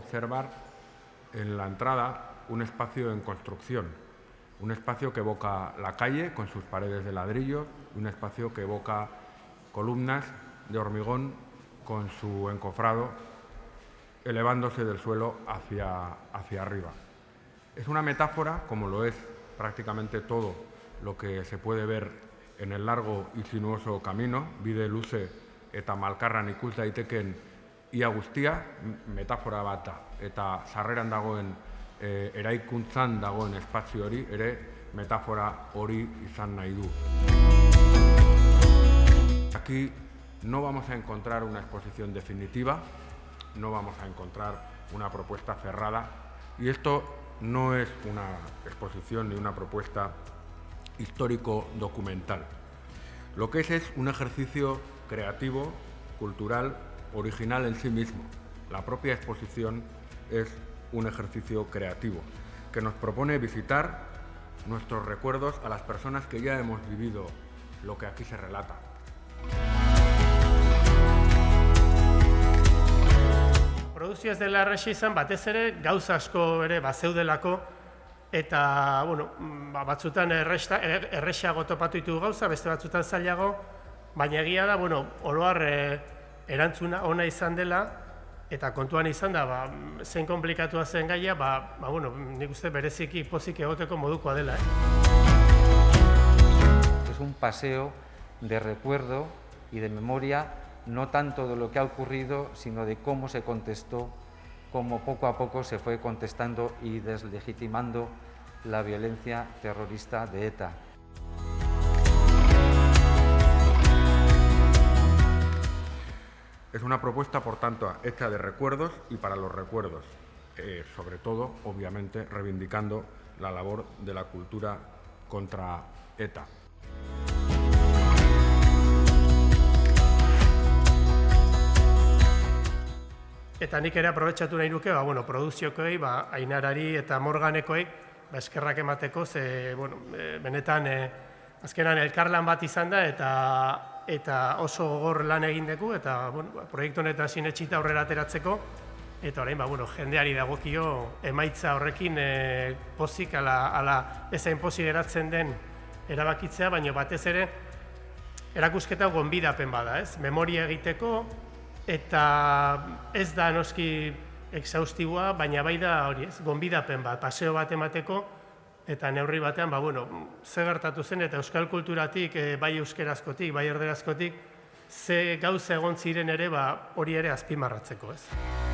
observar en la entrada un espacio en construcción, un espacio que evoca la calle con sus paredes de ladrillo, un espacio que evoca columnas de hormigón con su encofrado elevándose del suelo hacia, hacia arriba. Es una metáfora, como lo es prácticamente todo lo que se puede ver en el largo y sinuoso camino, bide luze eta malkarran ikus daiteken ia guztia, metafora bat da, eta sarreran dagoen e, eraikuntzan dagoen espazio hori ere metafora hori izan nahi du. Aquí no vamos a encontrar una exposición definitiva, no vamos a encontrar una propuesta cerrada y esto no es una exposición ni una propuesta histórico-documental. Lo que es es un ejercicio creativo, cultural, original en sí mismo. La propia exposición es un ejercicio creativo que nos propone visitar nuestros recuerdos a las personas que ya hemos vivido lo que aquí se relata. Produzio ez dela erresi izan, batez ere gauza asko ere bazeudelako eta bueno, ba, batzutan erresta, erresago topatu ditu gauza, beste batzutan zailago, baina egia da, bueno, oroar e, erantzuna ona izan dela eta kontuan izan da, ba, zein komplikatua zen gaia, ba, ba, bueno, nik uste bereziki pozik egoteko modukoa dela. Eh? Es un paseo de recuerdo y de memoria no tanto de lo que ha ocurrido, sino de cómo se contestó, cómo poco a poco se fue contestando y deslegitimando la violencia terrorista de ETA. Una propuesta, por tanto, hecha de recuerdos y para los recuerdos, eh, sobre todo, obviamente, reivindicando la labor de la cultura contra ETA. Eta nik ere aprobetsatu nahi nuke, ba, bueno, produziokoei, ba, ainarari eta morganekoei, ba, eskerrak emateko, ze, bueno, e, benetan, e, azkenan elkarlan bat izan da, eta eta oso gogor lan egin dugu, eta, bueno, ba, proiektu honetan sinetxita aurrera ateratzeko, eta orain, ba, bueno, jendeari dagokio emaitza horrekin e, pozik, ala, ala ezain pozik eratzen den erabakitzea, baina batez ere, erakusketa gonbidapen bada, ez? Memoria egiteko, eta ez da noski exhaustiboa, baina bai da hori, ez, gonbidapen bat, paseo bat emateko, eta neurri batean, ba, bueno, ze gertatu zen, eta euskal kulturatik, e, bai euskerazkotik, bai erderazkotik, ze gauza egon ziren ere, ba, hori ere azpimarratzeko, ez.